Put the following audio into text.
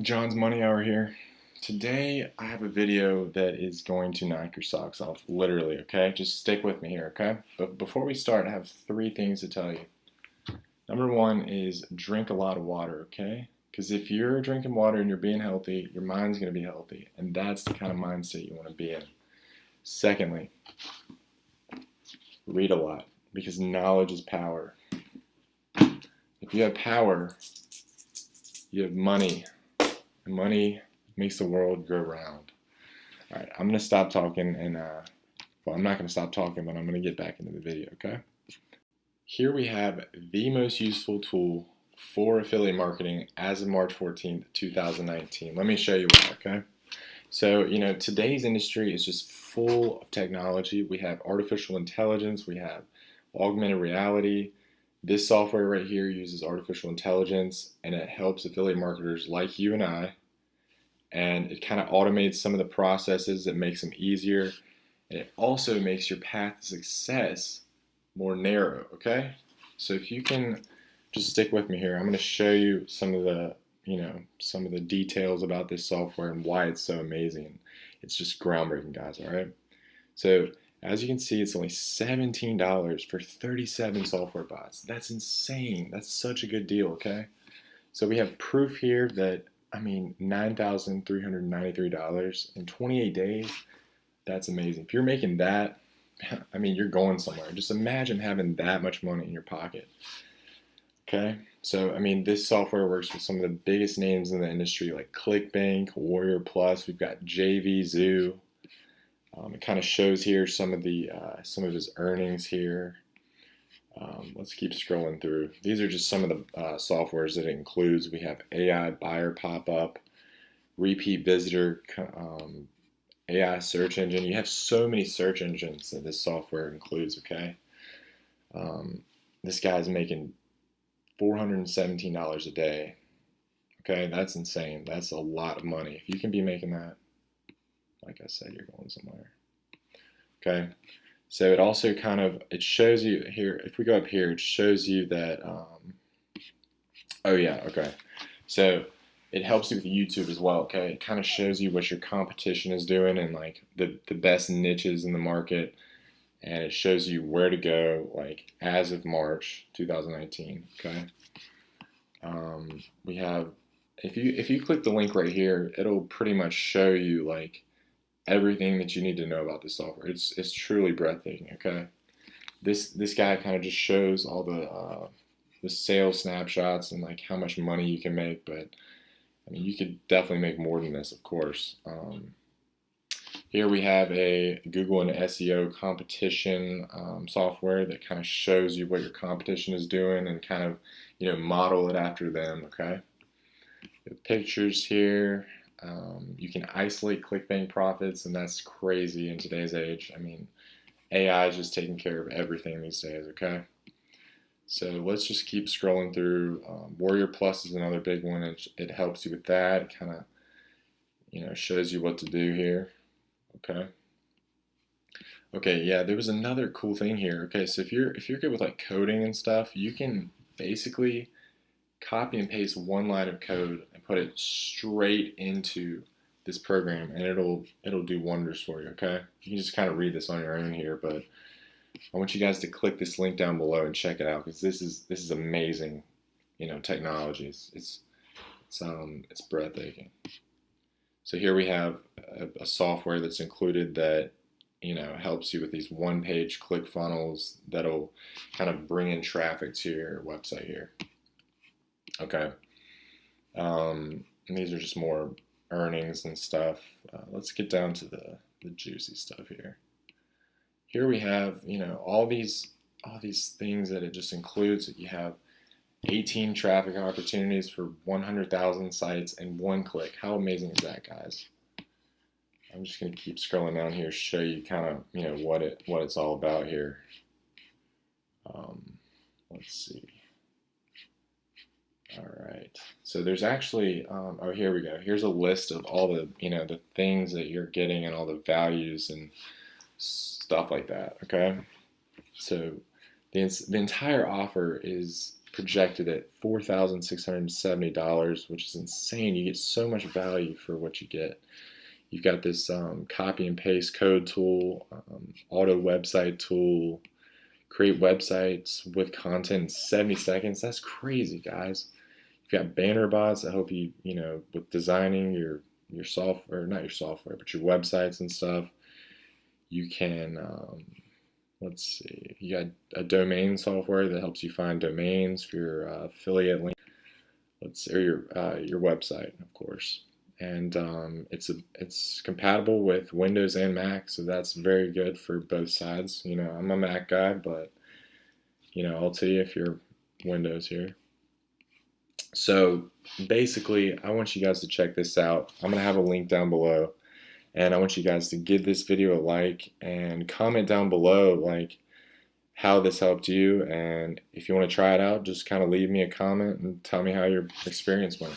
John's Money Hour here. Today I have a video that is going to knock your socks off, literally, okay? Just stick with me here, okay? But before we start, I have three things to tell you. Number one is drink a lot of water, okay? Because if you're drinking water and you're being healthy, your mind's going to be healthy. And that's the kind of mindset you want to be in. Secondly, read a lot because knowledge is power. If you have power, you have money money makes the world go round. All right, I'm going to stop talking and, uh, well, I'm not going to stop talking, but I'm going to get back into the video, okay? Here we have the most useful tool for affiliate marketing as of March 14th, 2019. Let me show you why, okay? So, you know, today's industry is just full of technology. We have artificial intelligence, we have augmented reality, this software right here uses artificial intelligence and it helps affiliate marketers like you and I. And it kind of automates some of the processes it makes them easier. And it also makes your path to success more narrow, okay? So if you can just stick with me here, I'm going to show you some of the, you know, some of the details about this software and why it's so amazing. It's just groundbreaking, guys, all right? So as you can see, it's only $17 for 37 software bots. That's insane. That's such a good deal, okay? So we have proof here that, I mean, $9,393 in 28 days. That's amazing. If you're making that, I mean, you're going somewhere. Just imagine having that much money in your pocket. Okay, so I mean, this software works with some of the biggest names in the industry like ClickBank, Warrior Plus. We've got JVZoo, um, it kind of shows here some of the uh, some of his earnings here. Um, let's keep scrolling through. These are just some of the uh, softwares that it includes. We have AI buyer pop-up, repeat visitor, um, AI search engine. You have so many search engines that this software includes, okay? Um, this guy's making $417 a day. Okay, that's insane. That's a lot of money. If you can be making that, like I said, you're going somewhere. Okay, so it also kind of, it shows you here, if we go up here, it shows you that, um, oh yeah, okay. So it helps you with YouTube as well, okay? It kind of shows you what your competition is doing and like the, the best niches in the market. And it shows you where to go, like as of March 2019, okay? Um, we have, if you, if you click the link right here, it'll pretty much show you like everything that you need to know about this software. It's it's truly breathtaking. Okay, this this guy kind of just shows all the uh, the sales snapshots and like how much money you can make. But I mean, you could definitely make more than this, of course. Um, here we have a Google and SEO competition um, software that kind of shows you what your competition is doing and kind of you know model it after them. Okay, the pictures here. Um, you can isolate ClickBank profits, and that's crazy in today's age. I mean, AI is just taking care of everything these days, okay? So let's just keep scrolling through. Um, Warrior Plus is another big one. It, it helps you with that. It kind of, you know, shows you what to do here, okay? Okay, yeah, there was another cool thing here. Okay, so if you're if you're good with like coding and stuff, you can basically copy and paste one line of code and put it straight into this program and it'll it'll do wonders for you okay? You can just kind of read this on your own here but I want you guys to click this link down below and check it out because this is this is amazing you know technology. It's it's it's, um, it's breathtaking. So here we have a, a software that's included that you know helps you with these one page click funnels that'll kind of bring in traffic to your website here Okay. Um, these are just more earnings and stuff. Uh, let's get down to the, the juicy stuff here. Here we have, you know, all these all these things that it just includes. That You have 18 traffic opportunities for 100,000 sites in one click. How amazing is that, guys? I'm just going to keep scrolling down here, show you kind of, you know, what it what it's all about here. Um, let's see. So there's actually, um, oh, here we go. Here's a list of all the, you know, the things that you're getting and all the values and stuff like that. Okay. So the, the entire offer is projected at four thousand six hundred seventy dollars, which is insane. You get so much value for what you get. You've got this um, copy and paste code tool, um, auto website tool, create websites with content in 70 seconds. That's crazy, guys. You've got banner bots that help you, you know, with designing your your software, not your software, but your websites and stuff. You can, um, let's see, you got a domain software that helps you find domains for your uh, affiliate link. Let's or your uh, your website, of course and um, it's a, it's compatible with Windows and Mac, so that's very good for both sides. You know, I'm a Mac guy, but you know, I'll tell you if you're Windows here. So basically, I want you guys to check this out. I'm gonna have a link down below, and I want you guys to give this video a like and comment down below like how this helped you and if you want to try it out just kind of leave me a comment and tell me how your experience went